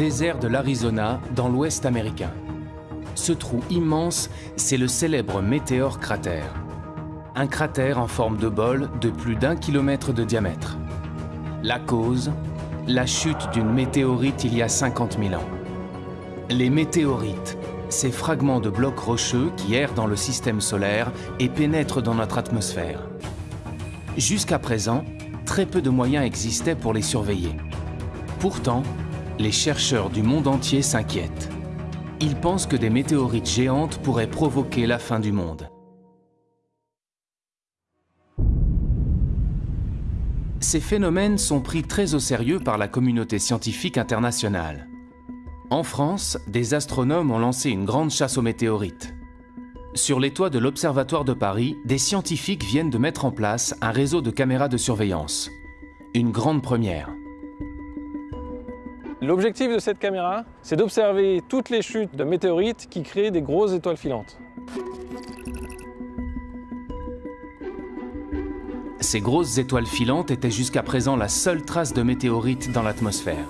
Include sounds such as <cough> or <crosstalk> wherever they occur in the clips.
désert de l'Arizona, dans l'ouest américain. Ce trou immense, c'est le célèbre météore cratère. Un cratère en forme de bol de plus d'un kilomètre de diamètre. La cause La chute d'une météorite il y a 50 000 ans. Les météorites, ces fragments de blocs rocheux qui errent dans le système solaire et pénètrent dans notre atmosphère. Jusqu'à présent, très peu de moyens existaient pour les surveiller. Pourtant, les chercheurs du monde entier s'inquiètent. Ils pensent que des météorites géantes pourraient provoquer la fin du monde. Ces phénomènes sont pris très au sérieux par la communauté scientifique internationale. En France, des astronomes ont lancé une grande chasse aux météorites. Sur les toits de l'Observatoire de Paris, des scientifiques viennent de mettre en place un réseau de caméras de surveillance. Une grande première. L'objectif de cette caméra, c'est d'observer toutes les chutes de météorites qui créent des grosses étoiles filantes. Ces grosses étoiles filantes étaient jusqu'à présent la seule trace de météorites dans l'atmosphère.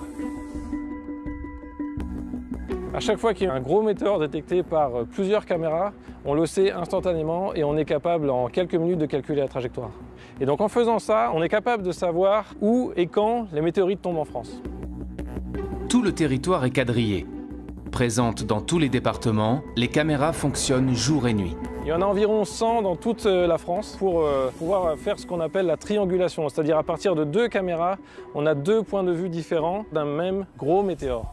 À chaque fois qu'il y a un gros météore détecté par plusieurs caméras, on le sait instantanément et on est capable en quelques minutes de calculer la trajectoire. Et donc en faisant ça, on est capable de savoir où et quand les météorites tombent en France. Tout le territoire est quadrillé. Présentes dans tous les départements, les caméras fonctionnent jour et nuit. Il y en a environ 100 dans toute euh, la France pour euh, pouvoir faire ce qu'on appelle la triangulation, c'est-à-dire à partir de deux caméras, on a deux points de vue différents d'un même gros météore.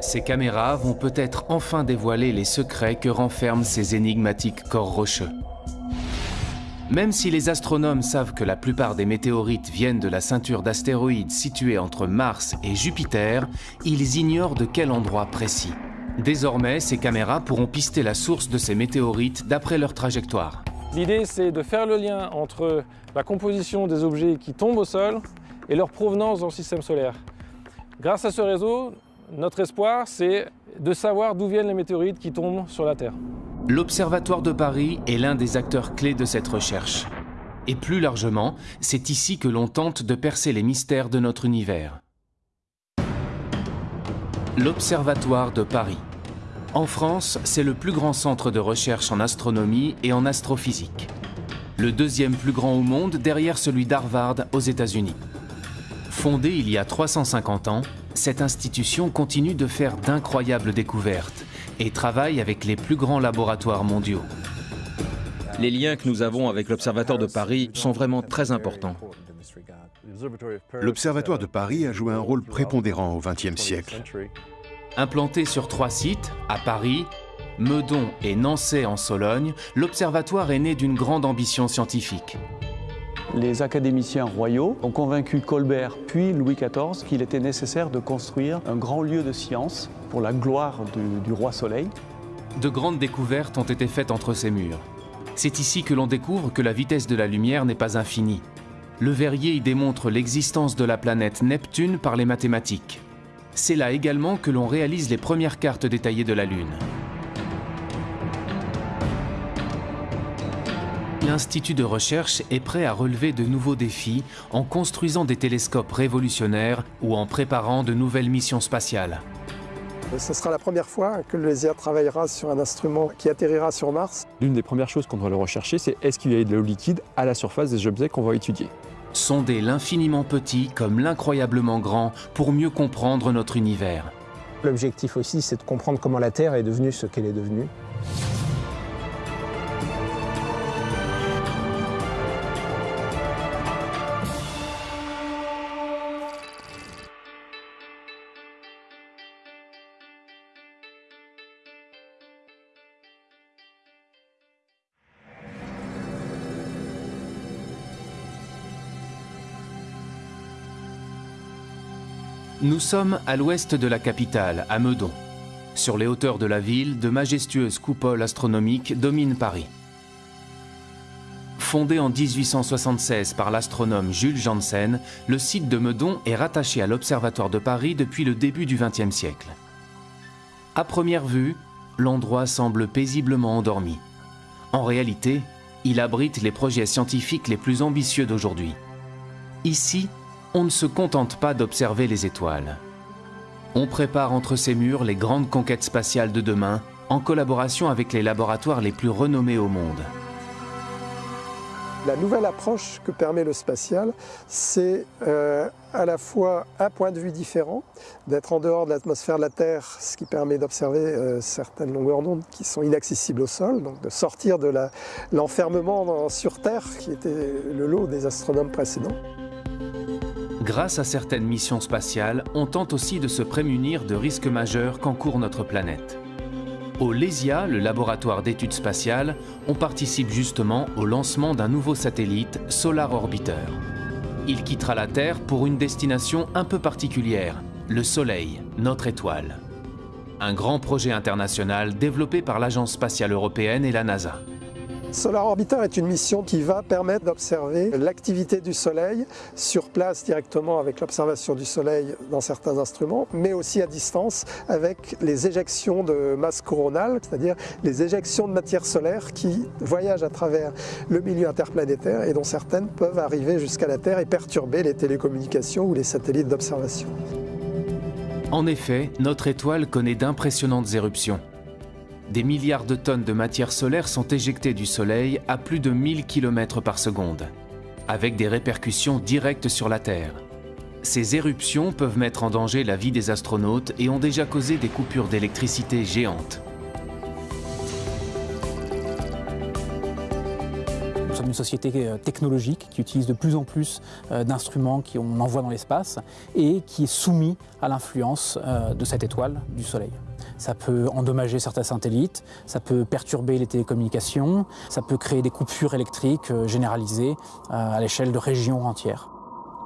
Ces caméras vont peut-être enfin dévoiler les secrets que renferment ces énigmatiques corps rocheux. Même si les astronomes savent que la plupart des météorites viennent de la ceinture d'astéroïdes située entre Mars et Jupiter, ils ignorent de quel endroit précis. Désormais, ces caméras pourront pister la source de ces météorites d'après leur trajectoire. L'idée, c'est de faire le lien entre la composition des objets qui tombent au sol et leur provenance dans le système solaire. Grâce à ce réseau, notre espoir, c'est de savoir d'où viennent les météorites qui tombent sur la Terre. L'Observatoire de Paris est l'un des acteurs clés de cette recherche. Et plus largement, c'est ici que l'on tente de percer les mystères de notre univers. L'Observatoire de Paris. En France, c'est le plus grand centre de recherche en astronomie et en astrophysique. Le deuxième plus grand au monde derrière celui d'Harvard aux États-Unis. Fondé il y a 350 ans, cette institution continue de faire d'incroyables découvertes et travaille avec les plus grands laboratoires mondiaux. Les liens que nous avons avec l'Observatoire de Paris sont vraiment très importants. L'Observatoire de Paris a joué un rôle prépondérant au XXe siècle. Implanté sur trois sites, à Paris, Meudon et Nancy en Sologne, l'Observatoire est né d'une grande ambition scientifique. Les académiciens royaux ont convaincu Colbert puis Louis XIV qu'il était nécessaire de construire un grand lieu de science pour la gloire du, roi Soleil. De grandes découvertes ont été faites entre ces murs. C'est ici que l'on découvre que la vitesse de la lumière n'est pas infinie. Le Verrier y démontre l'existence de la planète Neptune par les mathématiques. C'est là également que l'on réalise les premières cartes détaillées de la Lune. L'Institut de recherche est prêt à relever de nouveaux défis en construisant des télescopes révolutionnaires ou en préparant de nouvelles missions spatiales. Ce sera la première fois que le lézard travaillera sur un instrument qui atterrira sur Mars. L'une des premières choses qu'on doit le rechercher, c'est est-ce qu'il y a de l'eau liquide à la surface des objets qu'on va étudier. Sonder l'infiniment petit comme l'incroyablement grand pour mieux comprendre notre univers. L'objectif aussi, c'est de comprendre comment la Terre est devenue ce qu'elle est devenue. Nous sommes à l'ouest de la capitale, à Meudon. Sur les hauteurs de la ville, de majestueuses coupoles astronomiques dominent Paris. Fondé en 1876 par l'astronome Jules Janssen, le site de Meudon est rattaché à l'Observatoire de Paris depuis le début du XXe siècle. À première vue, l'endroit semble paisiblement endormi. En réalité, il abrite les projets scientifiques les plus ambitieux d'aujourd'hui. Ici, on ne se contente pas d'observer les étoiles. On prépare entre ces murs les grandes conquêtes spatiales de demain en collaboration avec les laboratoires les plus renommés au monde. La nouvelle approche que permet le spatial, c'est euh, à la fois un point de vue différent, d'être en dehors de l'atmosphère de la Terre, ce qui permet d'observer euh, certaines longueurs d'onde qui sont inaccessibles au sol, donc de sortir de l'enfermement sur Terre qui était le lot des astronomes précédents. Grâce à certaines missions spatiales, on tente aussi de se prémunir de risques majeurs qu'encourt notre planète. Au LESIA, le laboratoire d'études spatiales, on participe justement au lancement d'un nouveau satellite, Solar Orbiter. Il quittera la Terre pour une destination un peu particulière, le Soleil, notre étoile. Un grand projet international développé par l'Agence spatiale européenne et la NASA. Solar Orbiter est une mission qui va permettre d'observer l'activité du Soleil sur place directement avec l'observation du Soleil dans certains instruments, mais aussi à distance avec les éjections de masse coronale, c'est-à-dire les éjections de matière solaire qui voyagent à travers le milieu interplanétaire et dont certaines peuvent arriver jusqu'à la Terre et perturber les télécommunications ou les satellites d'observation. En effet, notre étoile connaît d'impressionnantes éruptions. Des milliards de tonnes de matière solaire sont éjectées du Soleil à plus de 1000 km par seconde, avec des répercussions directes sur la Terre. Ces éruptions peuvent mettre en danger la vie des astronautes et ont déjà causé des coupures d'électricité géantes. Nous sommes une société euh, technologique qui utilise de plus en plus euh, d'instruments qu'on envoie dans l'espace et qui est soumis à l'influence euh, de cette étoile du Soleil. Ça peut endommager certains satellites, ça peut perturber les télécommunications, ça peut créer des coupures électriques euh, généralisées euh, à l'échelle de régions entières.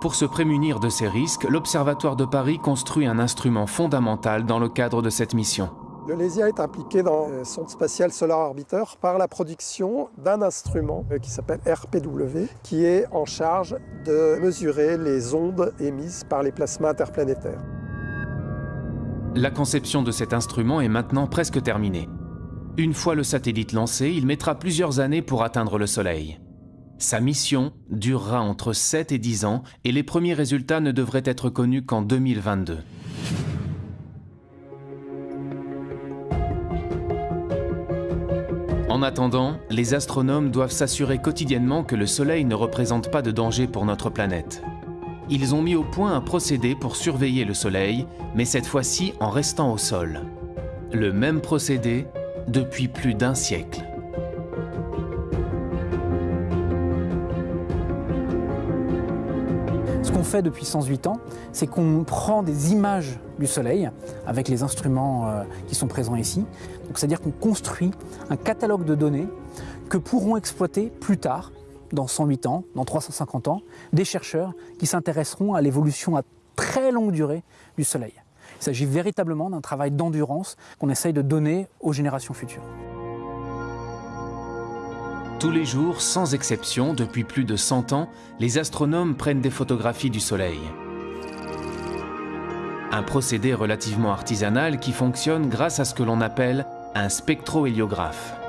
Pour se prémunir de ces risques, l'Observatoire de Paris construit un instrument fondamental dans le cadre de cette mission. Le LESIA est impliqué dans le sonde spatial Solar Orbiter par la production d'un instrument euh, qui s'appelle RPW, qui est en charge de mesurer les ondes émises par les plasmas interplanétaires. La conception de cet instrument est maintenant presque terminée. Une fois le satellite lancé, il mettra plusieurs années pour atteindre le Soleil. Sa mission durera entre 7 et 10 ans et les premiers résultats ne devraient être connus qu'en 2022. En attendant, les astronomes doivent s'assurer quotidiennement que le Soleil ne représente pas de danger pour notre planète ils ont mis au point un procédé pour surveiller le Soleil, mais cette fois-ci en restant au sol. Le même procédé depuis plus d'un siècle. Ce qu'on fait depuis 108 ans, c'est qu'on prend des images du Soleil avec les instruments euh, qui sont présents ici. C'est-à-dire qu'on construit un catalogue de données que pourront exploiter plus tard dans 108 ans, dans 350 ans, des chercheurs qui s'intéresseront à l'évolution à très longue durée du Soleil. Il s'agit véritablement d'un travail d'endurance qu'on essaye de donner aux générations futures. Tous les jours, sans exception, depuis plus de 100 ans, les astronomes prennent des photographies du Soleil. Un procédé relativement artisanal qui fonctionne grâce à ce que l'on appelle un spectrohéliographe.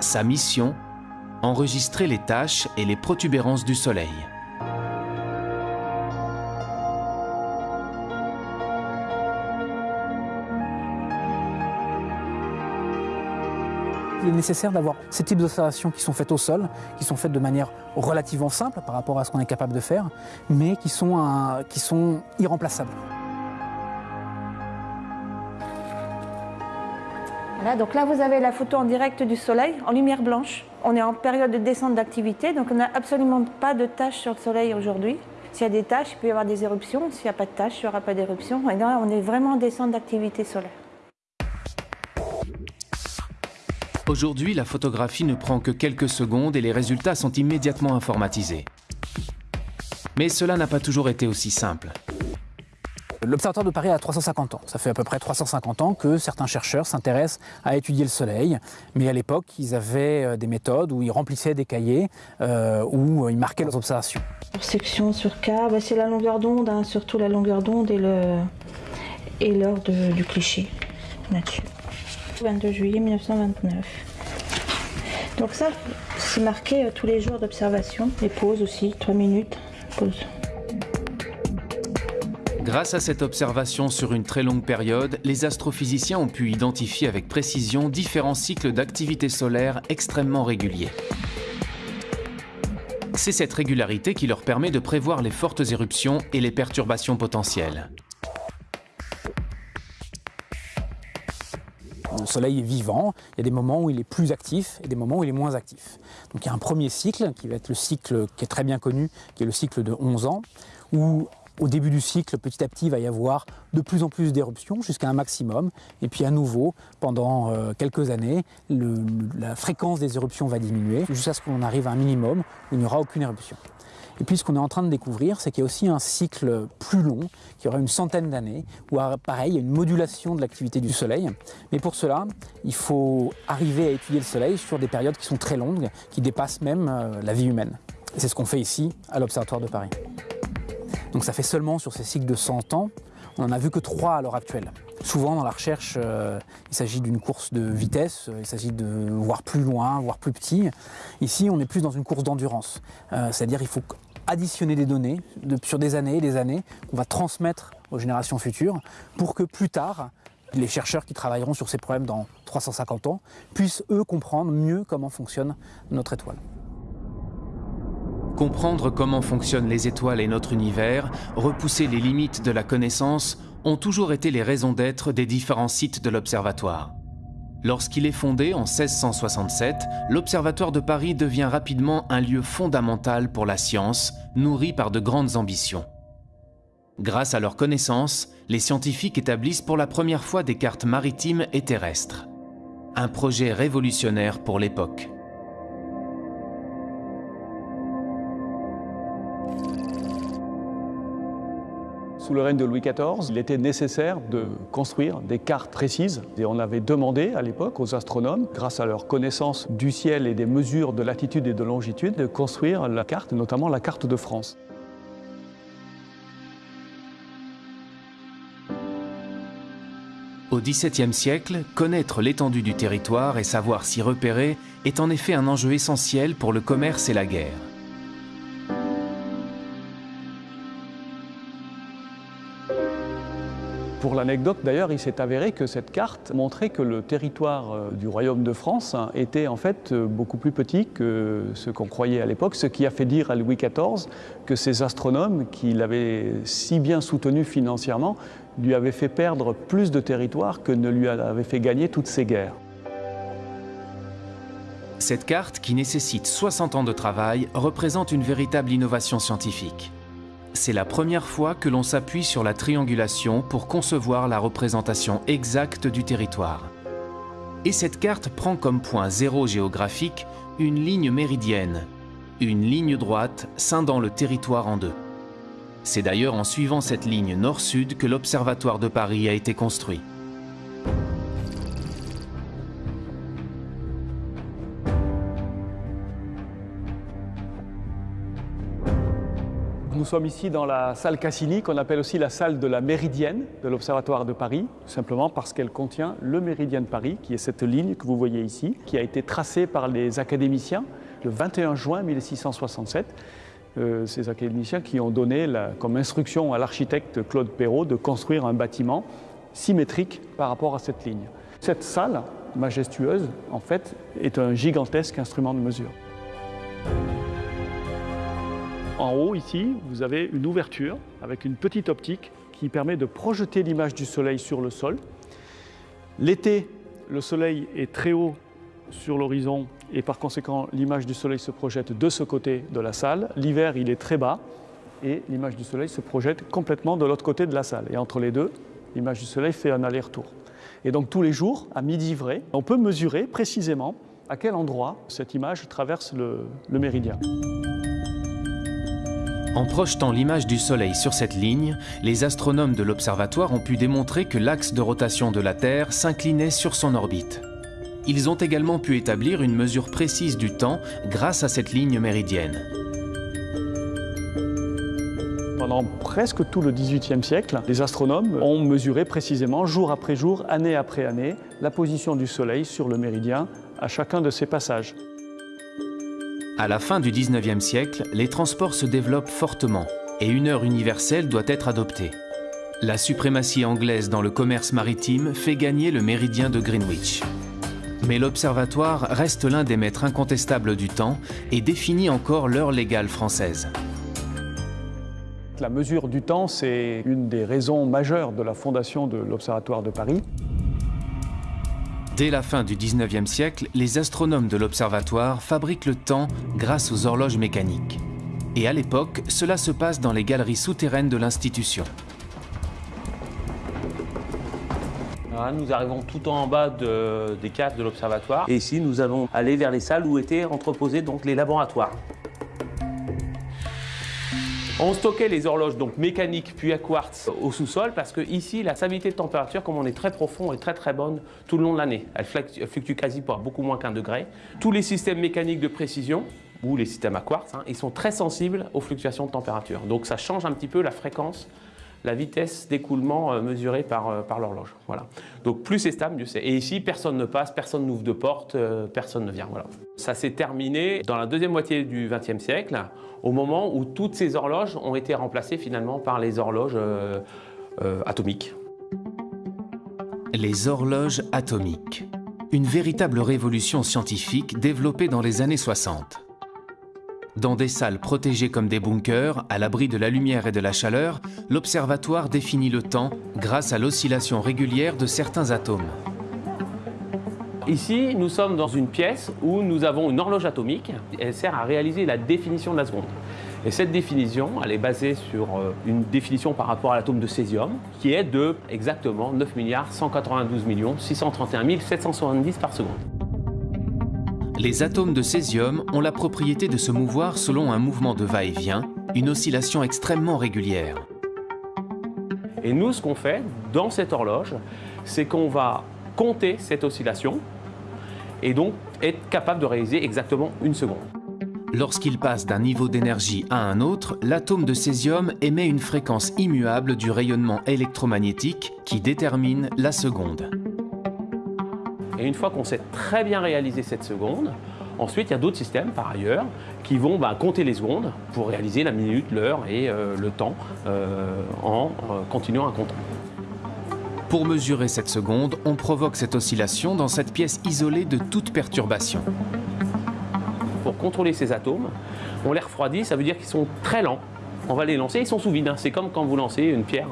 Sa mission Enregistrer les taches et les protubérances du Soleil. Il est nécessaire d'avoir ces types d'observations qui sont faites au sol, qui sont faites de manière relativement simple par rapport à ce qu'on est capable de faire, mais qui sont, qui sont irremplaçables. Donc là vous avez la photo en direct du soleil, en lumière blanche. On est en période de descente d'activité, donc on n'a absolument pas de taches sur le soleil aujourd'hui. S'il y a des taches, il peut y avoir des éruptions. S'il n'y a pas de taches, il n'y aura pas d'éruption. Et là, on est vraiment en descente d'activité solaire. Aujourd'hui, la photographie ne prend que quelques secondes et les résultats sont immédiatement informatisés. Mais cela n'a pas toujours été aussi simple. L'Observatoire de Paris a 350 ans. Ça fait à peu près 350 ans que certains chercheurs s'intéressent à étudier le Soleil. Mais à l'époque, ils avaient euh, des méthodes où ils remplissaient des cahiers, euh, où euh, ils marquaient leurs observations. Section sur K, bah, c'est la longueur d'onde, hein, surtout la longueur d'onde et l'heure du cliché là-dessus. 22 juillet 1929. Donc ça, c'est marqué tous les jours d'observation. Les pauses aussi, 3 minutes, pause. Grâce à cette observation sur une très longue période, les astrophysiciens ont pu identifier avec précision différents cycles d'activité solaire extrêmement réguliers. C'est cette régularité qui leur permet de prévoir les fortes éruptions et les perturbations potentielles. Le Soleil est vivant, il y a des moments où il est plus actif et des moments où il est moins actif. Donc il y a un premier cycle qui va être le cycle qui est très bien connu, qui est le cycle de 11 ans, où au début du cycle, petit à petit, il va y avoir de plus en plus d'éruptions jusqu'à un maximum. Et puis à nouveau, pendant euh, quelques années, la fréquence des éruptions va diminuer jusqu'à ce qu'on arrive à un minimum où il n'y aura aucune éruption. Et puis ce qu'on est en train de découvrir, c'est qu'il y a aussi un cycle plus long, qui aura une centaine d'années, où pareil, il y a une modulation de l'activité du Soleil. Mais pour cela, il faut arriver à étudier le Soleil sur des périodes qui sont très longues, qui dépassent même euh, la vie humaine. C'est ce qu'on fait ici, à l'Observatoire de Paris. Donc ça fait seulement sur ces cycles de 100 ans, on n'en a vu que 3 à l'heure actuelle. Souvent dans la recherche, euh, il s'agit d'une course de vitesse, euh, il s'agit de voir plus loin, voir plus petit. Ici, on est plus dans une course d'endurance. Euh, c'est-à-dire qu'il faut additionner des données sur des années et des années qu'on va transmettre aux générations futures pour que plus tard, les chercheurs qui travailleront sur ces problèmes dans 350 ans puissent eux comprendre mieux comment fonctionne notre étoile. Comprendre comment fonctionnent les étoiles et notre univers, repousser les limites de la connaissance, ont toujours été les raisons d'être des différents sites de l'Observatoire. Lorsqu'il est fondé en 1667, l'Observatoire de Paris devient rapidement un lieu fondamental pour la science, nourri par de grandes ambitions. Grâce à leurs connaissances, les scientifiques établissent pour la première fois des cartes maritimes et terrestres. Un projet révolutionnaire pour l'époque. Sous le règne de Louis XIV, il était nécessaire de construire des cartes précises. Et on avait demandé à l'époque aux astronomes, grâce à leur connaissance du ciel et des mesures de latitude et de longitude, de construire la carte, notamment la carte de France. Au XVIIe siècle, connaître l'étendue du territoire et savoir s'y repérer est en effet un enjeu essentiel pour le commerce et la guerre. Pour l'anecdote d'ailleurs, il s'est avéré que cette carte montrait que le territoire euh, du royaume de France était en fait euh, beaucoup plus petit que ce qu'on croyait à l'époque, ce qui a fait dire à Louis XIV que ces astronomes, qui l'avaient si bien soutenu financièrement, lui avaient fait perdre plus de territoire que ne lui avait fait gagner toutes ces guerres. Cette carte, qui nécessite 60 ans de travail, représente une véritable innovation scientifique c'est la première fois que l'on s'appuie sur la triangulation pour concevoir la représentation exacte du territoire. Et cette carte prend comme point zéro géographique une ligne méridienne, une ligne droite scindant le territoire en deux. C'est d'ailleurs en suivant cette ligne nord-sud que l'Observatoire de Paris a été construit. Sommes ici dans la salle Cassini, qu'on appelle aussi la salle de la Méridienne de l'Observatoire de Paris, simplement parce qu'elle contient le Méridien de Paris, qui est cette ligne que vous voyez ici, qui a été tracée par les académiciens le 21 juin 1667. Euh, ces académiciens qui ont donné comme instruction à l'architecte Claude Perrault de construire un bâtiment symétrique par rapport à cette ligne. Cette salle majestueuse, en fait, est un gigantesque instrument de mesure. En haut, ici, vous avez une ouverture avec une petite optique qui permet de projeter l'image du soleil sur le sol. L'été, le soleil est très haut sur l'horizon et par conséquent, l'image du soleil se projette de ce côté de la salle. L'hiver, il est très bas et l'image du soleil se projette complètement de l'autre côté de la salle. Et entre les deux, l'image du soleil fait un aller-retour. Et donc tous les jours, à midi vrai, on peut mesurer précisément à quel endroit cette image traverse le, le méridien. En projetant l'image du Soleil sur cette ligne, les astronomes de l'observatoire ont pu démontrer que l'axe de rotation de la Terre s'inclinait sur son orbite. Ils ont également pu établir une mesure précise du temps grâce à cette ligne méridienne. Pendant presque tout le XVIIIe siècle, les astronomes ont mesuré précisément, jour après jour, année après année, la position du Soleil sur le méridien à chacun de ses passages. À la fin du 19e siècle, les transports se développent fortement et une heure universelle doit être adoptée. La suprématie anglaise dans le commerce maritime fait gagner le méridien de Greenwich. Mais l'observatoire reste l'un des maîtres incontestables du temps et définit encore l'heure légale française. La mesure du temps, c'est une des raisons majeures de la fondation de l'Observatoire de Paris. Dès la fin du 19e siècle, les astronomes de l'observatoire fabriquent le temps grâce aux horloges mécaniques. Et à l'époque, cela se passe dans les galeries souterraines de l'institution. Nous arrivons tout en bas de, des caves de l'observatoire. Et ici, nous allons aller vers les salles où étaient entreposés donc, les laboratoires. On stockait les horloges donc mécaniques puis à quartz au sous-sol parce que ici la stabilité de température, comme on est très profond, est très très bonne tout le long de l'année. Elle fluctue quasi pour beaucoup moins qu'un degré. Tous les systèmes mécaniques de précision ou les systèmes à quartz, hein, ils sont très sensibles aux fluctuations de température. Donc ça change un petit peu la fréquence la vitesse d'écoulement euh, mesurée par, euh, par l'horloge. Voilà. Donc plus c'est stable, mieux c'est. Et ici, personne ne passe, personne n'ouvre de porte, euh, personne ne vient. Voilà. Ça s'est terminé dans la deuxième moitié du XXe siècle, au moment où toutes ces horloges ont été remplacées finalement par les horloges atomiques. Les horloges atomiques. Une véritable révolution scientifique développée dans les années 60. Dans des salles protégées comme des bunkers, à l'abri de la lumière et de la chaleur, l'observatoire définit le temps grâce à l'oscillation régulière de certains atomes. Ici, nous sommes dans une pièce où nous avons une horloge atomique. Elle sert à réaliser la définition de la seconde. Et cette définition, elle est basée sur euh, une définition par rapport à l'atome de césium, qui est de exactement 9 192 631 770 par seconde. Les atomes de césium ont la propriété de se mouvoir selon un mouvement de va-et-vient, une oscillation extrêmement régulière. Et nous, ce qu'on fait dans cette horloge, c'est qu'on va compter cette oscillation et donc être capable de réaliser exactement une seconde. Lorsqu'il passe d'un niveau d'énergie à un autre, l'atome de césium émet une fréquence immuable du rayonnement électromagnétique qui détermine la seconde. Et une fois qu'on sait très bien réaliser cette seconde, ensuite il y a d'autres systèmes par ailleurs qui vont bah, compter les secondes pour réaliser la minute, l'heure et euh, le temps euh, en euh, continuant à compter. Pour mesurer cette seconde, on provoque cette oscillation dans cette pièce isolée de toute perturbation. Pour contrôler ces atomes, on les refroidit, ça veut dire qu'ils sont très lents on va les lancer, ils sont sous vide. Hein. C'est comme quand vous lancez une pierre.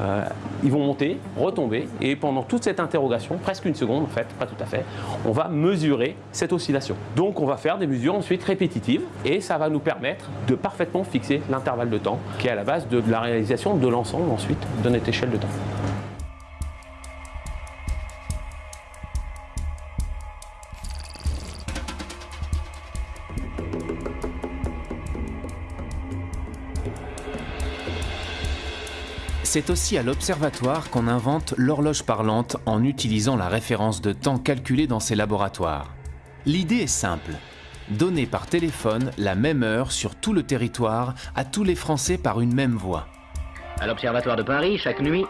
Euh, ils vont monter, retomber, et pendant toute cette interrogation, presque une seconde en fait, pas tout à fait, on va mesurer cette oscillation. Donc on va faire des mesures ensuite répétitives, et ça va nous permettre de parfaitement fixer l'intervalle de temps, qui est à la base de la réalisation de l'ensemble ensuite de notre échelle de temps. C'est aussi à l'observatoire qu'on invente l'horloge parlante en utilisant la référence de temps calculée dans ses laboratoires. L'idée est simple. Donner par téléphone la même heure sur tout le territoire à tous les Français par une même voie. À l'Observatoire de Paris, chaque nuit,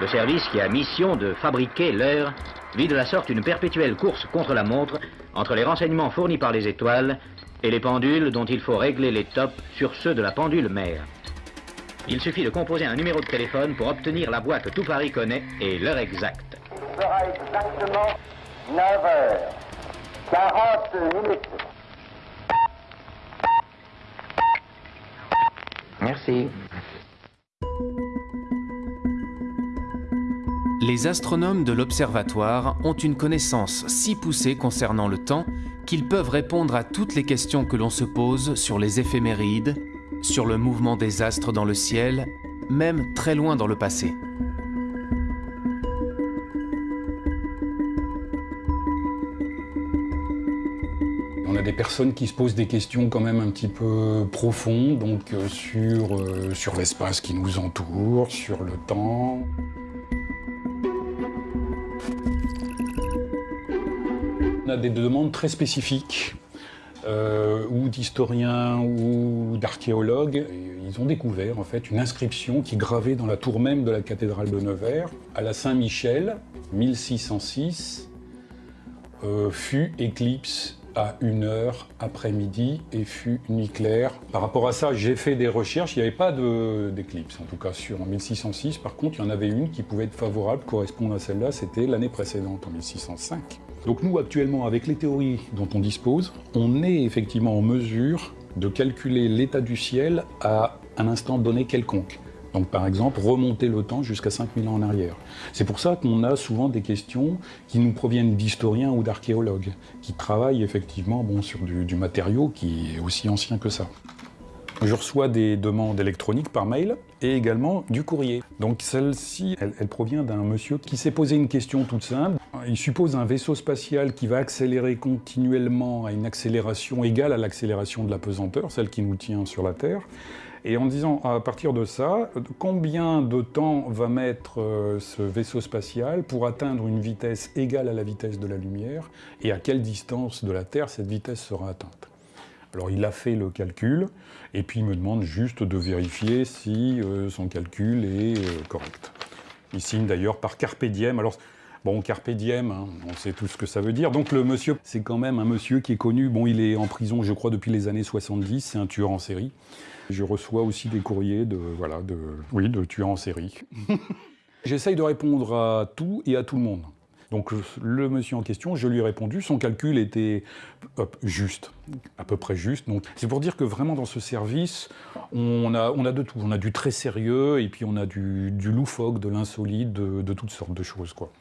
le service qui a mission de fabriquer l'heure vit de la sorte une perpétuelle course contre la montre entre les renseignements fournis par les étoiles et les pendules dont il faut régler les tops sur ceux de la pendule mère. Il suffit de composer un numéro de téléphone pour obtenir la boîte que tout Paris connaît et l'heure exacte. Il sera exactement 9h, 40 minutes. Merci. Les astronomes de l'observatoire ont une connaissance si poussée concernant le temps qu'ils peuvent répondre à toutes les questions que l'on se pose sur les éphémérides, sur le mouvement des astres dans le ciel, même très loin dans le passé. On a des personnes qui se posent des questions quand même un petit peu profondes, donc euh, sur, euh, sur l'espace qui nous entoure, sur le temps. On a des demandes très spécifiques euh, ou d'historiens ou d'archéologues. Ils ont découvert en fait une inscription qui gravée dans la tour même de la cathédrale de Nevers, à la Saint-Michel, 1606, euh, fut éclipse à une heure après-midi et fut nuit claire. Par rapport à ça, j'ai fait des recherches, il n'y avait pas d'éclipse, en tout cas sur 1606. Par contre, il y en avait une qui pouvait être favorable, correspondre à celle-là, c'était l'année précédente, en 1605. Donc nous, actuellement, avec les théories dont on dispose, on est effectivement en mesure de calculer l'état du ciel à un instant donné quelconque. Donc par exemple, remonter le temps jusqu'à 5000 ans en arrière. C'est pour ça qu'on a souvent des questions qui nous proviennent d'historiens ou d'archéologues, qui travaillent effectivement bon, sur du, matériau qui est aussi ancien que ça. Je reçois des demandes électroniques par mail et également du courrier. Donc celle-ci, elle, provient d'un monsieur qui s'est posé une question toute simple. Il suppose un vaisseau spatial qui va accélérer continuellement à une accélération égale à l'accélération de la pesanteur, celle qui nous tient sur la Terre. Et en disant, à partir de ça, combien de temps va mettre euh, ce vaisseau spatial pour atteindre une vitesse égale à la vitesse de la lumière, et à quelle distance de la Terre cette vitesse sera atteinte? Alors il a fait le calcul, et puis il me demande juste de vérifier si euh, son calcul est euh, correct. Il signe d'ailleurs par Carpe Diem. Alors, Bon, carpe diem, hein, on sait tout ce que ça veut dire. Donc le monsieur, c'est quand même un monsieur qui est connu. Bon, il est en prison, je crois, depuis les années 70. C'est un tueur en série. Je reçois aussi des courriers de, voilà, de, oui, de tueurs en série. <laughs> J'essaye de répondre à tout et à tout le monde. Donc le monsieur en question, je lui ai répondu, son calcul était juste, à peu près juste. Donc c'est pour dire que vraiment dans ce service, on a, on de tout. On a du très sérieux et puis on a du, du loufoque, de l'insolite, de, de toutes sortes de choses. quoi.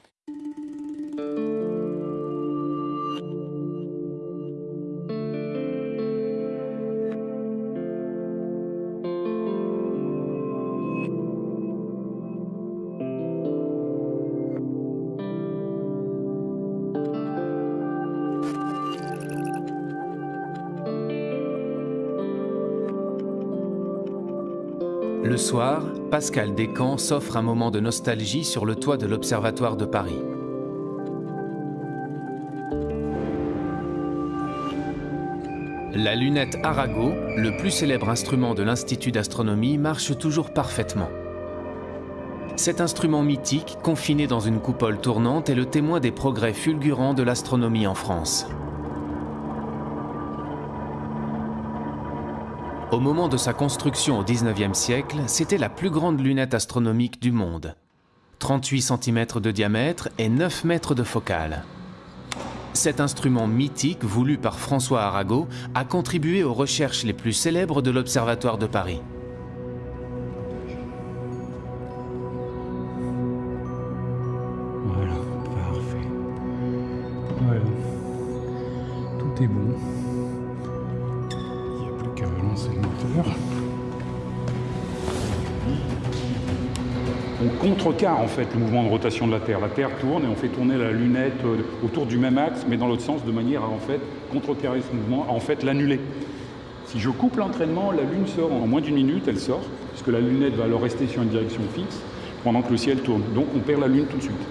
Le soir, Pascal Descamps s'offre un moment de nostalgie sur le toit de l'Observatoire de Paris. La lunette Arago, le plus célèbre instrument de l'Institut d'astronomie, marche toujours parfaitement. Cet instrument mythique, confiné dans une coupole tournante, est le témoin des progrès fulgurants de l'astronomie en France. Au moment de sa construction au XIXe siècle, c'était la plus grande lunette astronomique du monde. 38 cm de diamètre et 9 mètres de focale. Cet instrument mythique, voulu par François Arago, a contribué aux recherches les plus célèbres de l'Observatoire de Paris. Contrecarre en fait le mouvement de rotation de la Terre. La Terre tourne et on fait tourner la lunette euh, autour du même axe, mais dans l'autre sens, de manière à en fait contrecarrer ce mouvement, à en fait l'annuler. Si je coupe l'entraînement, la Lune sort en moins d'une minute, elle sort, puisque la lunette va alors rester sur une direction fixe pendant que le ciel tourne. Donc on perd la Lune tout de suite.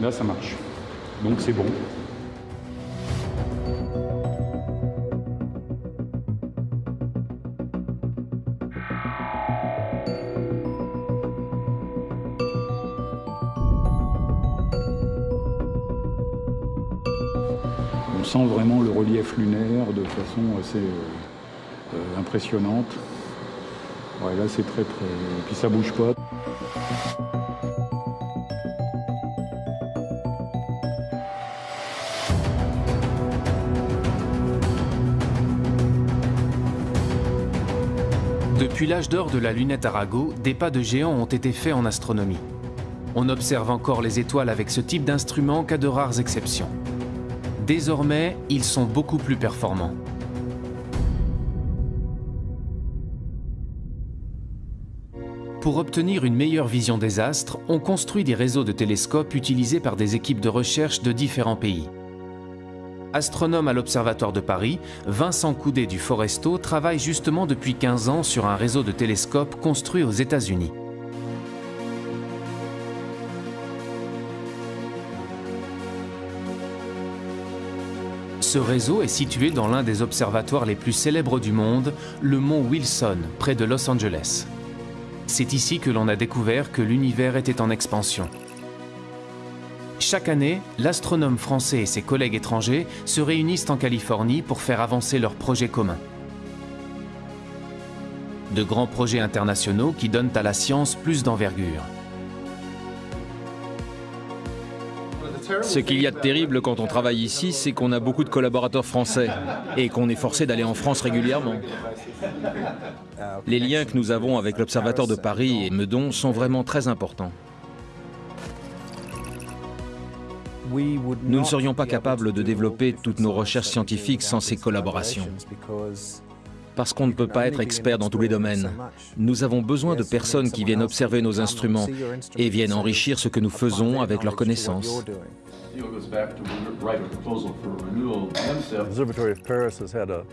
Là, ça marche. Donc c'est bon. Sent vraiment le relief lunaire de façon assez euh, euh, impressionnante. Là, c'est très très... Et puis ça bouge pas. Depuis l'âge d'or de la lunette Arago, des pas de géants ont été faits en astronomie. On observe encore les étoiles avec ce type d'instrument qu'à de rares exceptions. Désormais, ils sont beaucoup plus performants. Pour obtenir une meilleure vision des astres, on construit des réseaux de télescopes utilisés par des équipes de recherche de différents pays. Astronome à l'Observatoire de Paris, Vincent Coudet du Foresto travaille justement depuis 15 ans sur un réseau de télescopes construit aux États-Unis. Ce réseau est situé dans l'un des observatoires les plus célèbres du monde, le mont Wilson, près de Los Angeles. C'est ici que l'on a découvert que l'univers était en expansion. Chaque année, l'astronome français et ses collègues étrangers se réunissent en Californie pour faire avancer leurs projets communs. De grands projets internationaux qui donnent à la science plus d'envergure. Ce qu'il y a de terrible quand on travaille ici, c'est qu'on a beaucoup de collaborateurs français et qu'on est forcé d'aller en France régulièrement. Les liens que nous avons avec l'Observatoire de Paris et Meudon sont vraiment très importants. Nous ne serions pas capables de développer toutes nos recherches scientifiques sans ces collaborations. Parce qu'on ne peut pas être expert dans tous les domaines. Nous avons besoin de personnes qui viennent observer nos instruments et viennent enrichir ce que nous faisons avec leurs connaissances.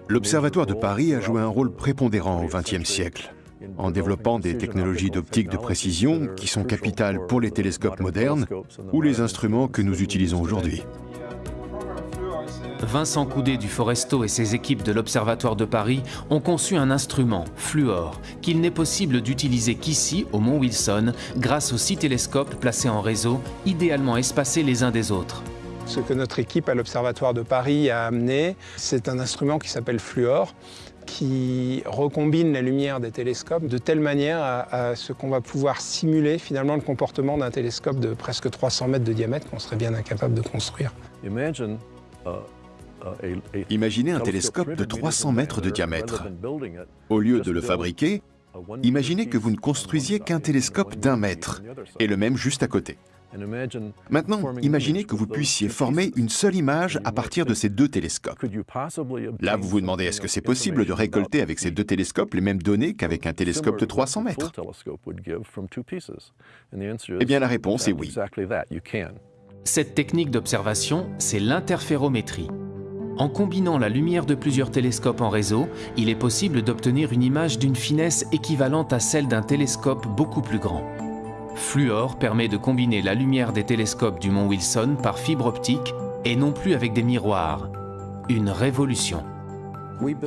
L'Observatoire de Paris a joué un rôle prépondérant au XXe siècle, en développant des technologies d'optique de précision qui sont capitales pour les télescopes modernes ou les instruments que nous utilisons aujourd'hui. Vincent Coudet du Foresto et ses équipes de l'Observatoire de Paris ont conçu un instrument, Fluor, qu'il n'est possible d'utiliser qu'ici, au Mont Wilson, grâce aux six télescopes placés en réseau, idéalement espacés les uns des autres. Ce que notre équipe à l'Observatoire de Paris a amené, c'est un instrument qui s'appelle Fluor, qui recombine la lumière des télescopes de telle manière à, ce qu'on va pouvoir simuler finalement le comportement d'un télescope de presque 300 mètres de diamètre qu'on serait bien incapable de construire. Imaginez un télescope de 300 mètres de diamètre. Au lieu de le fabriquer, imaginez que vous ne construisiez qu'un télescope d'un mètre, et le même juste à côté. Maintenant, imaginez que vous puissiez former une seule image à partir de ces deux télescopes. Là, vous vous demandez, est-ce que c'est possible de récolter avec ces deux télescopes les mêmes données qu'avec un télescope de 300 mètres? Eh bien, la réponse est oui. Cette technique d'observation, c'est l'interférométrie. En combinant la lumière de plusieurs télescopes en réseau, il est possible d'obtenir une image d'une finesse équivalente à celle d'un télescope beaucoup plus grand. Fluor permet de combiner la lumière des télescopes du mont Wilson par fibre optique et non plus avec des miroirs. Une révolution.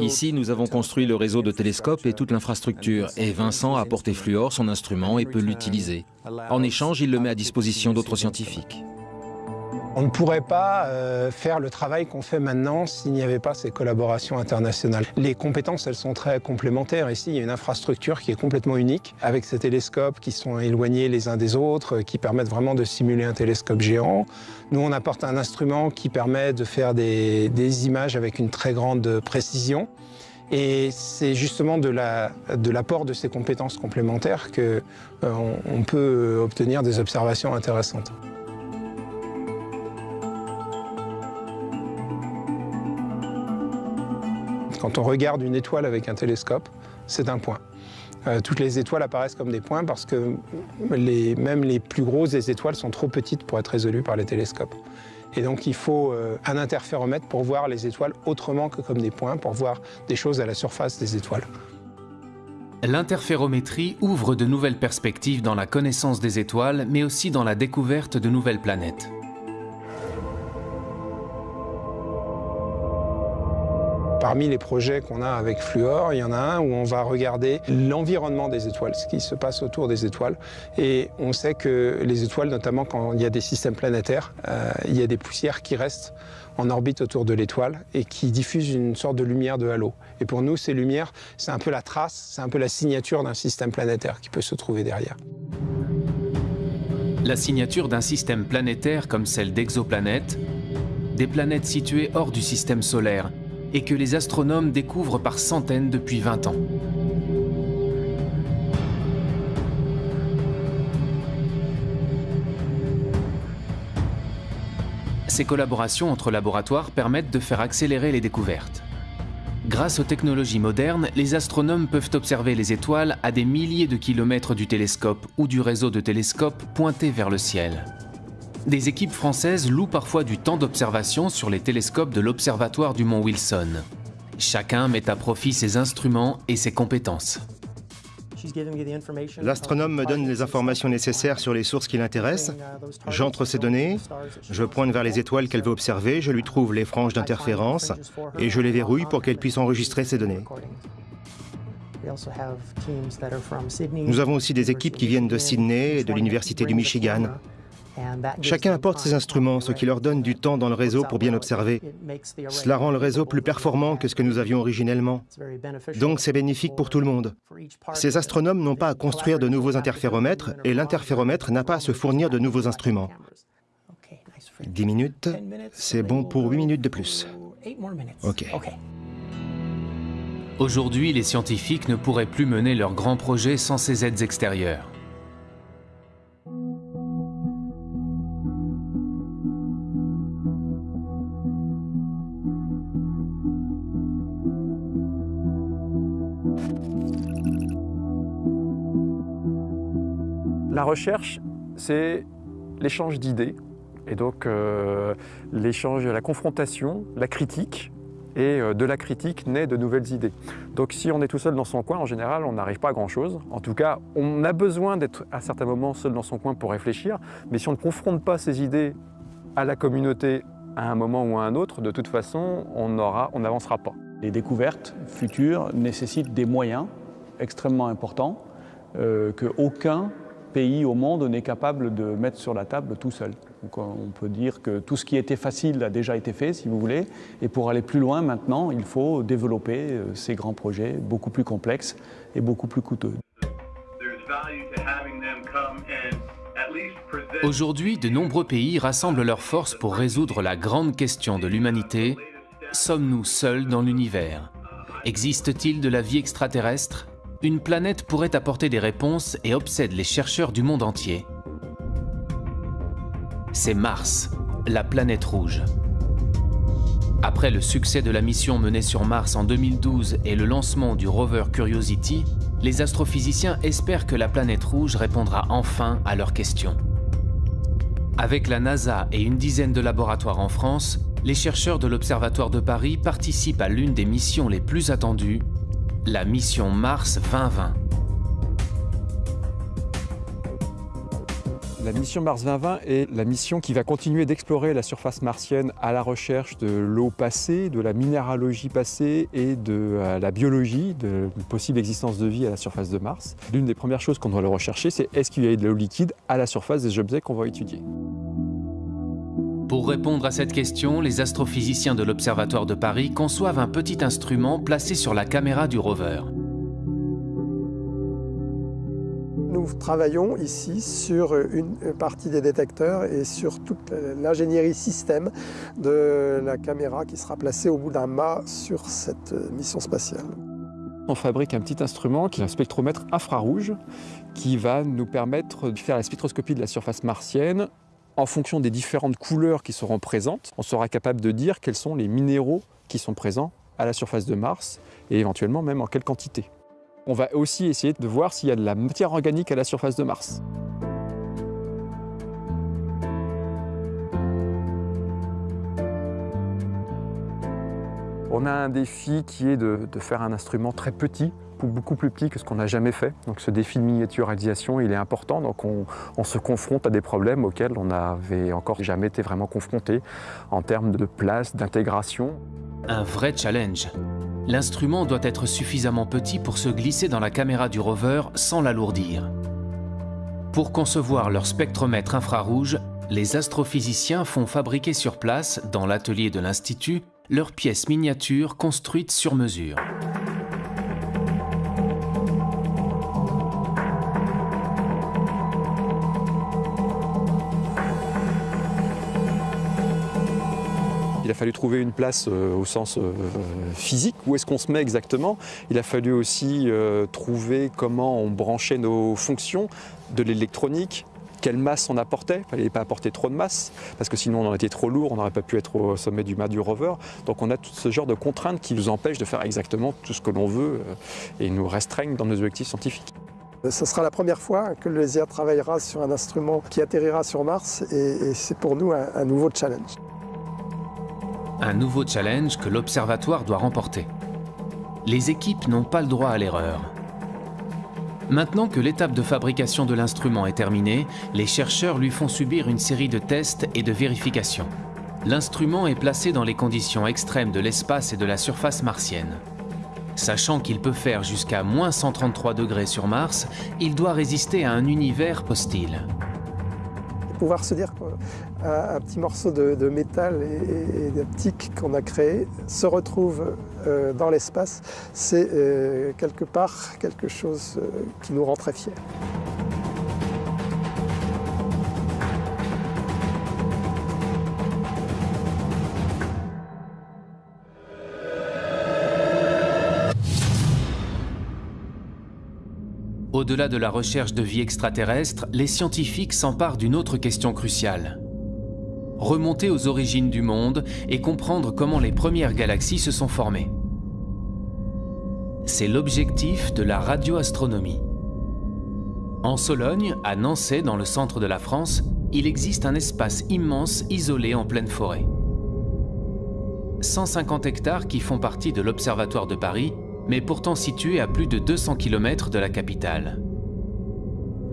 Ici, nous avons construit le réseau de télescopes et toute l'infrastructure, et Vincent a apporté Fluor, son instrument, et peut l'utiliser. En échange, il le met à disposition d'autres scientifiques. On ne pourrait pas euh, faire le travail qu'on fait maintenant s'il n'y avait pas ces collaborations internationales. Les compétences, elles sont très complémentaires. Ici, il y a une infrastructure qui est complètement unique, avec ces télescopes qui sont éloignés les uns des autres, qui permettent vraiment de simuler un télescope géant. Nous, on apporte un instrument qui permet de faire des, images avec une très grande précision. Et c'est justement de l'apport de, de, ces compétences complémentaires qu'on euh, on peut obtenir des observations intéressantes. Quand on regarde une étoile avec un télescope, c'est un point. Euh, toutes les étoiles apparaissent comme des points parce que même les plus grosses étoiles sont trop petites pour être résolues par les télescopes. Et donc il faut euh, un interféromètre pour voir les étoiles autrement que comme des points, pour voir des choses à la surface des étoiles. L'interférométrie ouvre de nouvelles perspectives dans la connaissance des étoiles, mais aussi dans la découverte de nouvelles planètes. Parmi les projets qu'on a avec Fluor, il y en a un où on va regarder l'environnement des étoiles, ce qui se passe autour des étoiles. Et on sait que les étoiles, notamment quand il y a des systèmes planétaires, euh, il y a des poussières qui restent en orbite autour de l'étoile et qui diffusent une sorte de lumière de halo. Et pour nous, ces lumières, c'est un peu la trace, c'est un peu la signature d'un système planétaire qui peut se trouver derrière. La signature d'un système planétaire comme celle d'exoplanètes, des planètes situées hors du système solaire et que les astronomes découvrent par centaines depuis 20 ans. Ces collaborations entre laboratoires permettent de faire accélérer les découvertes. Grâce aux technologies modernes, les astronomes peuvent observer les étoiles à des milliers de kilomètres du télescope ou du réseau de télescopes pointés vers le ciel des équipes françaises louent parfois du temps d'observation sur les télescopes de l'Observatoire du Mont Wilson. Chacun met à profit ses instruments et ses compétences. L'astronome me donne les informations nécessaires sur les sources qui l'intéressent. J'entre ces données, je pointe vers les étoiles qu'elle veut observer, je lui trouve les franges d'interférence et je les verrouille pour qu'elle puisse enregistrer ces données. Nous avons aussi des équipes qui viennent de Sydney et de l'Université du Michigan. Chacun apporte ses instruments, ce qui leur donne du temps dans le réseau pour bien observer. Cela rend le réseau plus performant que ce que nous avions originellement. Donc c'est bénéfique pour tout le monde. Ces astronomes n'ont pas à construire de nouveaux interféromètres et l'interféromètre n'a pas à se fournir de nouveaux instruments. 10 minutes, c'est bon pour 8 minutes de plus. OK. Aujourd'hui, les scientifiques ne pourraient plus mener leurs grands projets sans ces aides extérieures. Recherche, c'est l'échange d'idées, et donc euh, l'échange, la confrontation, la critique, et euh, de la critique naît de nouvelles idées. Donc si on est tout seul dans son coin, en général, on n'arrive pas à grand-chose. En tout cas, on a besoin d'être à certains moments seul dans son coin pour réfléchir, mais si on ne confronte pas ces idées à la communauté à un moment ou à un autre, de toute façon, on n'avancera pas. Les découvertes futures nécessitent des moyens extrêmement importants euh, qu'aucun pays au monde n'est capable de mettre sur la table tout seul. On peut dire que tout ce qui était facile a déjà été fait, si vous voulez, et pour aller plus loin maintenant, il faut développer euh, ces grands projets beaucoup plus complexes et beaucoup plus coûteux. Aujourd'hui, de nombreux pays rassemblent leurs forces pour résoudre la grande question de l'humanité. Sommes-nous seuls dans l'univers? Existe-t-il de la vie extraterrestre? Une planète pourrait apporter des réponses et obsède les chercheurs du monde entier. C'est Mars, la planète rouge. Après le succès de la mission menée sur Mars en 2012 et le lancement du rover Curiosity, les astrophysiciens espèrent que la planète rouge répondra enfin à leurs questions. Avec la NASA et une dizaine de laboratoires en France, les chercheurs de l'Observatoire de Paris participent à l'une des missions les plus attendues la mission Mars 2020. La mission Mars 2020 est la mission qui va continuer d'explorer la surface martienne à la recherche de l'eau passée, de la minéralogie passée et de euh, la biologie, de la possible existence de vie à la surface de Mars. L'une des premières choses qu'on doit rechercher, c'est est-ce qu'il y a de l'eau liquide à la surface des objets qu'on va étudier. Pour répondre à cette question, les astrophysiciens de l'Observatoire de Paris conçoivent un petit instrument placé sur la caméra du rover. Nous travaillons ici sur une partie des détecteurs et sur toute l'ingénierie système de la caméra qui sera placée au bout d'un mât sur cette mission spatiale. On fabrique un petit instrument qui est un spectromètre infrarouge qui va nous permettre de faire la spectroscopie de la surface martienne en fonction des différentes couleurs qui seront présentes, on sera capable de dire quels sont les minéraux qui sont présents à la surface de Mars et éventuellement même en quelle quantité. On va aussi essayer de voir s'il y a de la matière organique à la surface de Mars. On a un défi qui est de, faire un instrument très petit beaucoup plus petit que ce qu'on n'a jamais fait. Donc ce défi de miniaturisation, il est important. Donc on, se confronte à des problèmes auxquels on n'avait encore jamais été vraiment confronté en termes de place, d'intégration. Un vrai challenge. L'instrument doit être suffisamment petit pour se glisser dans la caméra du rover sans l'alourdir. Pour concevoir leur spectromètre infrarouge, les astrophysiciens font fabriquer sur place, dans l'atelier de l'Institut, leurs pièces miniatures construites sur mesure. Il a fallu trouver une place euh, au sens euh, physique, où est-ce qu'on se met exactement? Il a fallu aussi euh, trouver comment on branchait nos fonctions de l'électronique, quelle masse on apportait. Il ne fallait pas apporter trop de masse, parce que sinon on aurait été trop lourd, on n'aurait pas pu être au sommet du mât du rover. Donc on a tout ce genre de contraintes qui nous empêchent de faire exactement tout ce que l'on veut et nous restreignent dans nos objectifs scientifiques. Ce sera la première fois que le LESIA travaillera sur un instrument qui atterrira sur Mars et, c'est pour nous un nouveau challenge. Un nouveau challenge que l'Observatoire doit remporter. Les équipes n'ont pas le droit à l'erreur. Maintenant que l'étape de fabrication de l'instrument est terminée, les chercheurs lui font subir une série de tests et de vérifications. L'instrument est placé dans les conditions extrêmes de l'espace et de la surface martienne. Sachant qu'il peut faire jusqu'à moins 133 degrés sur Mars, il doit résister à un univers hostile. Qu'un petit morceau de, métal et, d'optique qu'on a créé se retrouve euh, dans l'espace, c'est euh, quelque part quelque chose euh, qui nous rend très fiers. Au-delà de la recherche de vie extraterrestre, les scientifiques s'emparent d'une autre question cruciale. Remonter aux origines du monde et comprendre comment les premières galaxies se sont formées. C'est l'objectif de la radioastronomie. En Sologne, à Nancy, dans le centre de la France, il existe un espace immense isolé en pleine forêt. 150 hectares qui font partie de l'Observatoire de Paris mais pourtant situé à plus de 200 km de la capitale.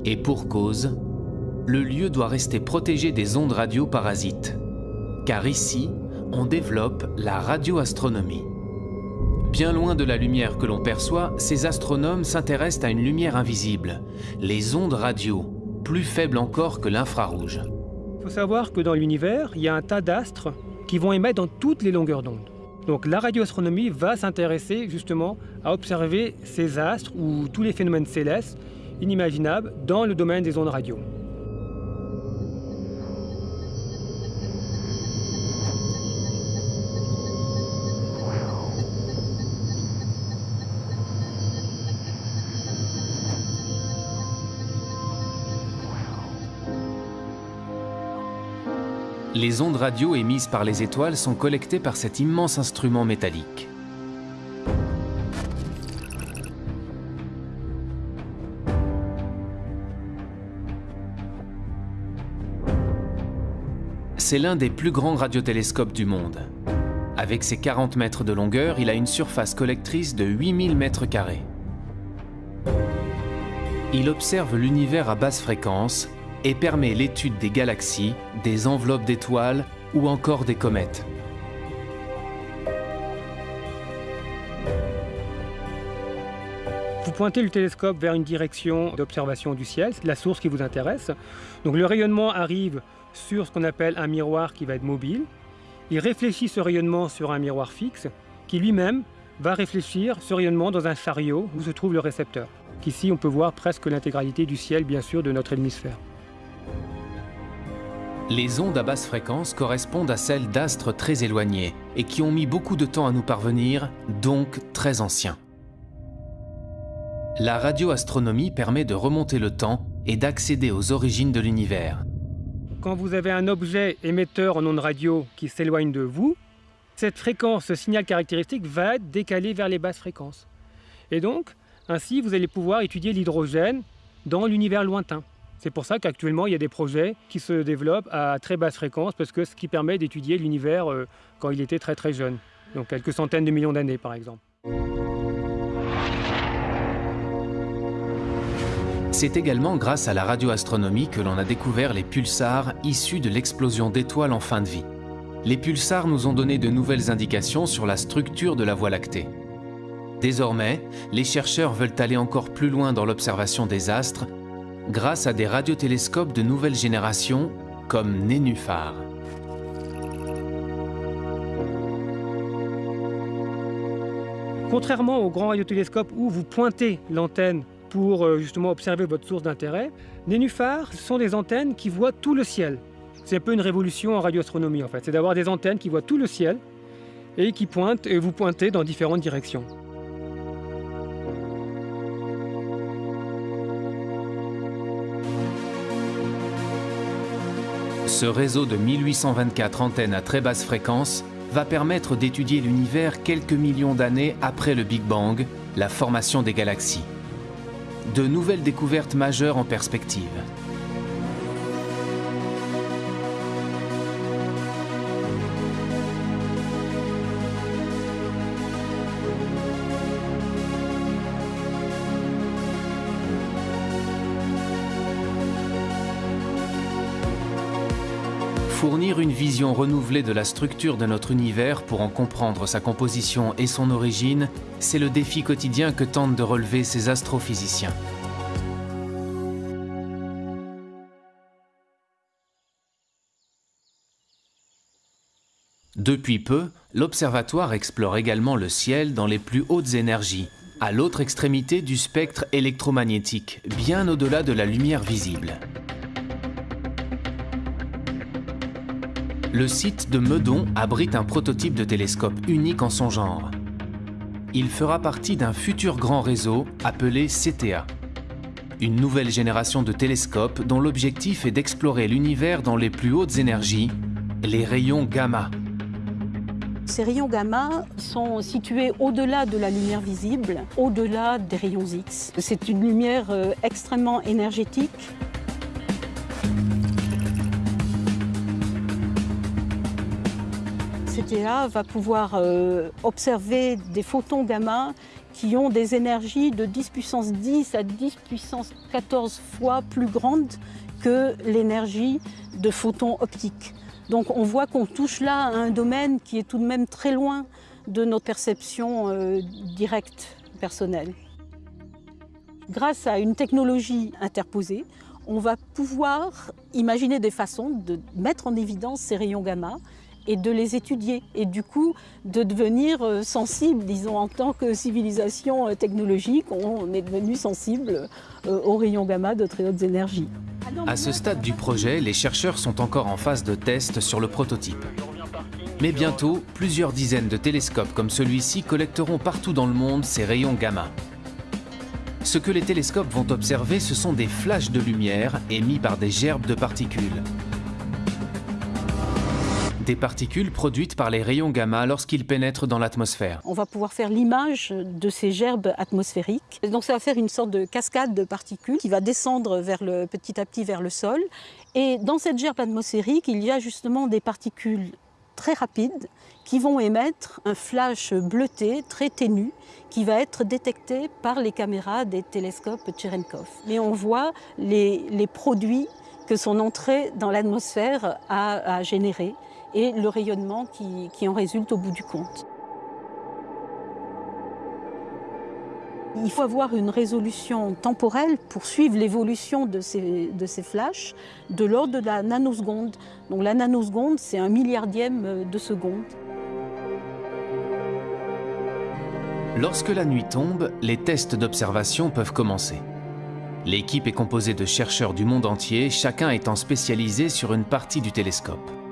Et pour cause, le lieu doit rester protégé des ondes radio parasites, car ici, on développe la radioastronomie. Bien loin de la lumière que l'on perçoit, ces astronomes s'intéressent à une lumière invisible, les ondes radio, plus faibles encore que l'infrarouge. Il faut savoir que dans l'univers, il y a un tas d'astres qui vont émettre dans toutes les longueurs d'onde. Donc la radioastronomie va s'intéresser justement à observer ces astres ou tous les phénomènes célestes inimaginables dans le domaine des ondes radio. Les ondes radio émises par les étoiles sont collectées par cet immense instrument métallique. C'est l'un des plus grands radiotélescopes du monde. Avec ses 40 mètres de longueur, il a une surface collectrice de 8000 mètres carrés. Il observe l'univers à basse fréquence et permet l'étude des galaxies, des enveloppes d'étoiles ou encore des comètes. Vous pointez le télescope vers une direction d'observation du ciel, c'est la source qui vous intéresse. Donc le rayonnement arrive sur ce qu'on appelle un miroir qui va être mobile. Il réfléchit ce rayonnement sur un miroir fixe qui lui-même va réfléchir ce rayonnement dans un chariot où se trouve le récepteur. Ici, on peut voir presque l'intégralité du ciel, bien sûr, de notre hémisphère. Les ondes à basse fréquence correspondent à celles d'astres très éloignés et qui ont mis beaucoup de temps à nous parvenir, donc très anciens. La radioastronomie permet de remonter le temps et d'accéder aux origines de l'univers. Quand vous avez un objet émetteur en ondes radio qui s'éloigne de vous, cette fréquence, ce signal caractéristique va être décalé vers les basses fréquences. Et donc, ainsi, vous allez pouvoir étudier l'hydrogène dans l'univers lointain. C'est pour ça qu'actuellement, il y a des projets qui se développent à très basse fréquence, parce que ce qui permet d'étudier l'univers euh, quand il était très très jeune, donc quelques centaines de millions d'années par exemple. C'est également grâce à la radioastronomie que l'on a découvert les pulsars issus de l'explosion d'étoiles en fin de vie. Les pulsars nous ont donné de nouvelles indications sur la structure de la Voie lactée. Désormais, les chercheurs veulent aller encore plus loin dans l'observation des astres grâce à des radiotélescopes de nouvelle génération comme Nénuphar. Contrairement aux grands radiotélescopes où vous pointez l'antenne pour euh, justement observer votre source d'intérêt, Nénuphar sont des antennes qui voient tout le ciel. C'est un peu une révolution en radioastronomie en fait, c'est d'avoir des antennes qui voient tout le ciel et qui pointent et vous pointez dans différentes directions. Ce réseau de 1824 antennes à très basse fréquence va permettre d'étudier l'univers quelques millions d'années après le Big Bang, la formation des galaxies. De nouvelles découvertes majeures en perspective. Fournir une vision renouvelée de la structure de notre univers pour en comprendre sa composition et son origine, c'est le défi quotidien que tentent de relever ces astrophysiciens. Depuis peu, l'observatoire explore également le ciel dans les plus hautes énergies, à l'autre extrémité du spectre électromagnétique, bien au-delà de la lumière visible. Le site de Meudon abrite un prototype de télescope unique en son genre. Il fera partie d'un futur grand réseau appelé CTA. Une nouvelle génération de télescopes dont l'objectif est d'explorer l'univers dans les plus hautes énergies, les rayons gamma. Ces rayons gamma sont situés au-delà de la lumière visible, au-delà des rayons X. C'est une lumière euh, extrêmement énergétique. CTA va pouvoir euh, observer des photons gamma qui ont des énergies de 10 puissance 10 à 10 puissance 14 fois plus grandes que l'énergie de photons optiques. Donc on voit qu'on touche là à un domaine qui est tout de même très loin de notre perception euh, directe personnelle. Grâce à une technologie interposée, on va pouvoir imaginer des façons de mettre en évidence ces rayons gamma et de les étudier et du coup de devenir euh, sensible, disons en tant que civilisation euh, technologique, on est devenu sensible aux rayons gamma de très hautes énergies. À ce stade du projet, les chercheurs sont encore en phase de test sur le prototype. Mais bientôt, plusieurs dizaines de télescopes comme celui-ci collecteront partout dans le monde ces rayons gamma. Ce que les télescopes vont observer, ce sont des flashs de lumière émis par des gerbes de particules des particules produites par les rayons gamma lorsqu'ils pénètrent dans l'atmosphère. On va pouvoir faire l'image de ces gerbes atmosphériques. donc ça va faire une sorte de cascade de particules qui va descendre vers le, petit à petit vers le sol. Et dans cette gerbe atmosphérique, il y a justement des particules très rapides qui vont émettre un flash bleuté très ténu qui va être détecté par les caméras des télescopes Cherenkov. Mais on voit les, produits que son entrée dans l'atmosphère a, a générés et le rayonnement qui, en résulte au bout du compte. Il faut avoir une résolution temporelle pour suivre l'évolution de ces, de ces flashs de l'ordre de la nanoseconde. Donc la nanoseconde, c'est un milliardième de seconde. Lorsque la nuit tombe, les tests d'observation peuvent commencer. L'équipe est composée de chercheurs du monde entier, chacun étant spécialisé sur une partie du télescope.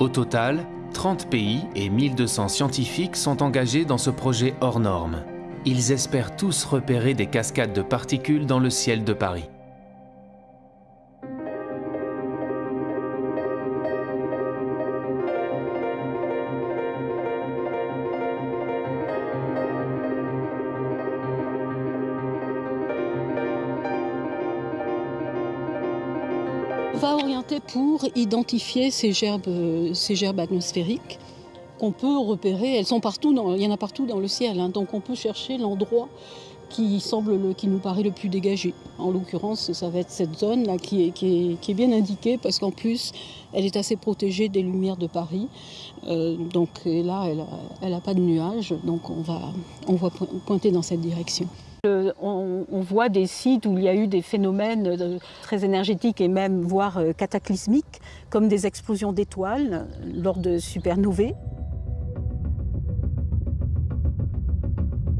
Au total, 30 pays et 1200 scientifiques sont engagés dans ce projet hors norme. Ils espèrent tous repérer des cascades de particules dans le ciel de Paris. Pour identifier ces gerbes, ces gerbes atmosphériques qu'on peut repérer. Elles sont partout, il y en a partout dans le ciel, hein. donc on peut chercher l'endroit qui semble le, qui nous paraît le plus dégagé. En l'occurrence, ça va être cette zone là qui est, bien indiquée parce qu'en plus, elle est assez protégée des lumières de Paris. Euh, donc là, elle n'a pas de nuages, donc on va, on va pointer dans cette direction. On, voit des sites où il y a eu des phénomènes euh, très énergétiques et même voire euh, cataclysmiques, comme des explosions d'étoiles lors de supernovae.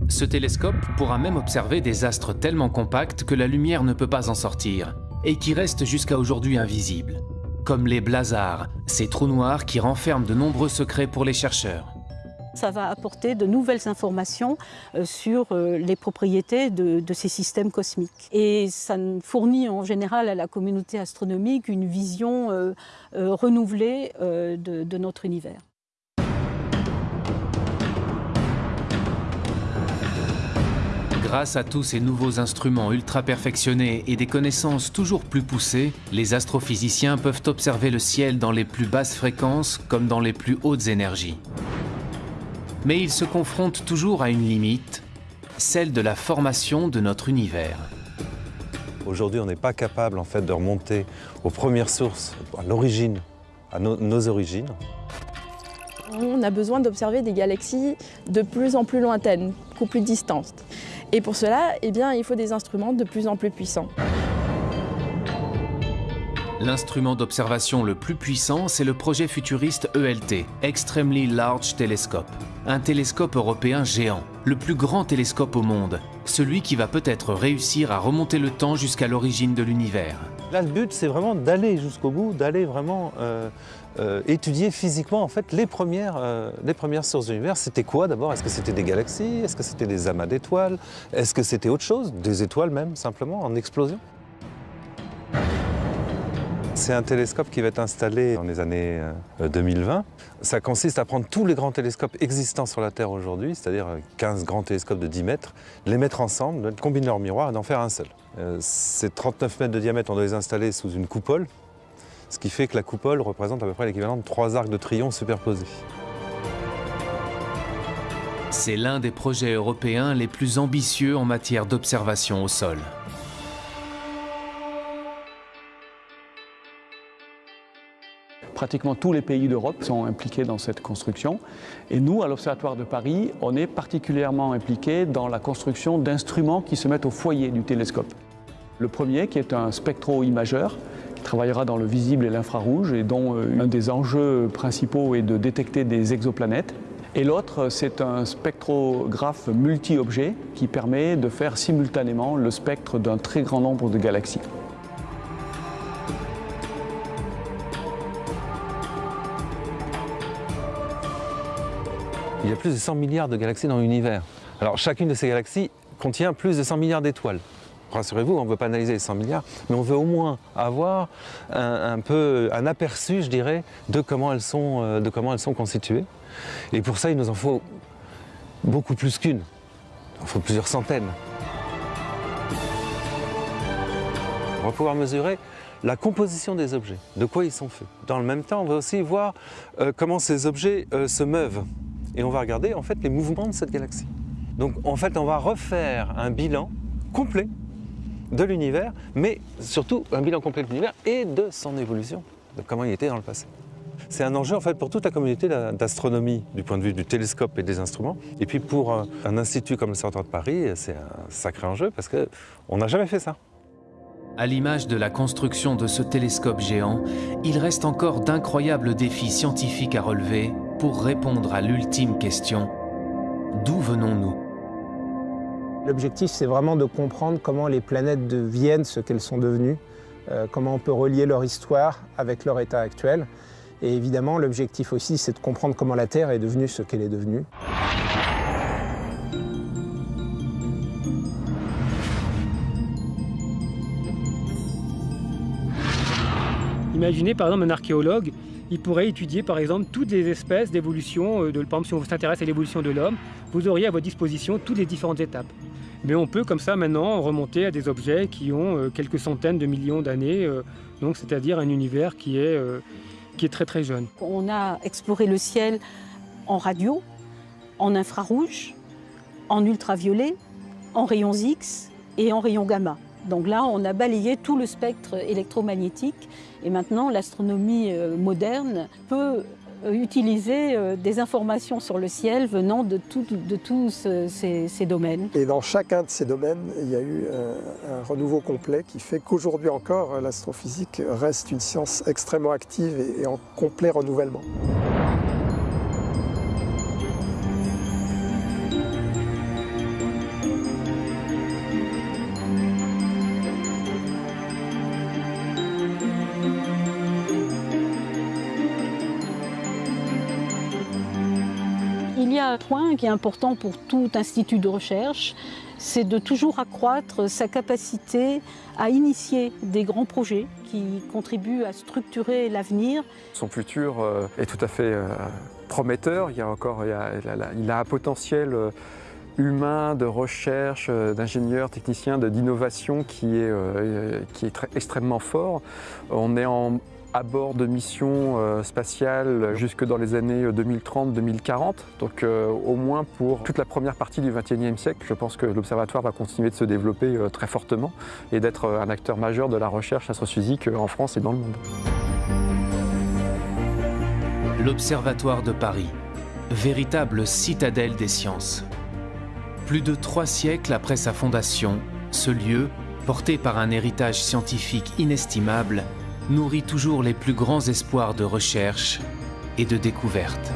Ce télescope pourra même observer des astres tellement compacts que la lumière ne peut pas en sortir, et qui restent jusqu'à aujourd'hui invisibles, comme les blazars, ces trous noirs qui renferment de nombreux secrets pour les chercheurs. Ça va apporter de nouvelles informations euh, sur euh, les propriétés de, ces systèmes cosmiques. Et ça fournit en général à la communauté astronomique une vision euh, renouvelée de notre univers. Grâce à tous ces nouveaux instruments ultra perfectionnés et des connaissances toujours plus poussées, les astrophysiciens peuvent observer le ciel dans les plus basses fréquences comme dans les plus hautes énergies. Mais ils se confrontent toujours à une limite, celle de la formation de notre univers. Aujourd'hui, on n'est pas capable en fait de remonter aux premières sources, à l'origine, à nos origines. On a besoin d'observer des galaxies de plus en plus lointaines, beaucoup plus distantes. Et pour cela, eh bien, il faut des instruments de plus en plus puissants. L'instrument d'observation le plus puissant, c'est le projet futuriste ELT, Extremely Large Telescope. Un télescope européen géant, le plus grand télescope au monde, celui qui va peut-être réussir à remonter le temps jusqu'à l'origine de l'univers. Là, le but, c'est vraiment d'aller jusqu'au bout, d'aller vraiment euh, euh, étudier physiquement en fait, les, premières, euh, les premières sources de l'univers. C'était quoi d'abord? Est-ce que c'était des galaxies? Est-ce que c'était des amas d'étoiles? Est-ce que c'était autre chose? Des étoiles même, simplement, en explosion? C'est un télescope qui va être installé dans les années 2020. Ça consiste à prendre tous les grands télescopes existants sur la Terre aujourd'hui, c'est-à-dire 15 grands télescopes de 10 mètres, les mettre ensemble, combiner leurs miroirs et d'en faire un seul. Ces 39 mètres de diamètre, on doit les installer sous une coupole, ce qui fait que la coupole représente à peu près l'équivalent de trois arcs de triomphe superposés. C'est l'un des projets européens les plus ambitieux en matière d'observation au sol. Pratiquement tous les pays d'Europe sont impliqués dans cette construction. Et nous, à l'Observatoire de Paris, on est particulièrement impliqués dans la construction d'instruments qui se mettent au foyer du télescope. Le premier, qui est un spectro-imageur, qui travaillera dans le visible et l'infrarouge, et dont euh, un des enjeux principaux est de détecter des exoplanètes. Et l'autre, c'est un spectrographe multi-objet qui permet de faire simultanément le spectre d'un très grand nombre de galaxies. Y a plus de 100 milliards de galaxies dans l'univers. Alors chacune de ces galaxies contient plus de 100 milliards d'étoiles. Rassurez-vous, on ne veut pas analyser les 100 milliards, mais on veut au moins avoir un, peu un aperçu, je dirais, de comment, elles sont, euh, de comment elles sont constituées. Et pour ça, il nous en faut beaucoup plus qu'une. Il en faut plusieurs centaines. On va pouvoir mesurer la composition des objets, de quoi ils sont faits. Dans le même temps, on va aussi voir euh, comment ces objets euh, se meuvent et on va regarder en fait les mouvements de cette galaxie. Donc en fait on va refaire un bilan complet de l'univers, mais surtout un bilan complet de l'univers et de son évolution, de comment il était dans le passé. C'est un enjeu en fait pour toute la communauté d'astronomie du point de vue du télescope et des instruments. Et puis pour un institut comme le Centre de Paris, c'est un sacré enjeu parce qu'on n'a jamais fait ça. À l'image de la construction de ce télescope géant, il reste encore d'incroyables défis scientifiques à relever pour répondre à l'ultime question d'où venons-nous? L'objectif, c'est vraiment de comprendre comment les planètes deviennent ce qu'elles sont devenues, euh, comment on peut relier leur histoire avec leur état actuel. Et évidemment, l'objectif aussi, c'est de comprendre comment la Terre est devenue ce qu'elle est devenue. Imaginez par exemple un archéologue il pourrait étudier par exemple toutes les espèces d'évolution. Euh, de, par exemple, si on s'intéresse à l'évolution de l'homme, vous auriez à votre disposition toutes les différentes étapes. Mais on peut comme ça maintenant remonter à des objets qui ont euh, quelques centaines de millions d'années, euh, donc c'est-à-dire un univers qui est, qui est très très jeune. On a exploré le ciel en radio, en infrarouge, en ultraviolet, en rayons X et en rayons gamma. Donc là, on a balayé tout le spectre électromagnétique et maintenant l'astronomie euh, moderne peut euh, utiliser euh, des informations sur le ciel venant de, tous ces, domaines. Et dans chacun de ces domaines, il y a eu un, renouveau complet qui fait qu'aujourd'hui encore, l'astrophysique reste une science extrêmement active et en complet renouvellement. Un point qui est important pour tout institut de recherche, c'est de toujours accroître sa capacité à initier des grands projets qui contribuent à structurer l'avenir. Son futur euh, est tout à fait euh, prometteur. Il, y a encore, il, a, un potentiel euh, humain, de recherche, d'ingénieurs, techniciens, d'innovation qui est, extrêmement fort. À bord de missions euh, spatiales jusque dans les années 2030-2040. Donc euh, au moins pour toute la première partie du XXIe siècle, je pense que l'Observatoire va continuer de se développer euh, très fortement et d'être un acteur majeur de la recherche astrophysique en France et dans le monde. L'Observatoire de Paris, véritable citadelle des sciences. Plus de trois siècles après sa fondation, ce lieu, porté par un héritage scientifique inestimable, nourrit toujours les plus grands espoirs de recherche et de découverte.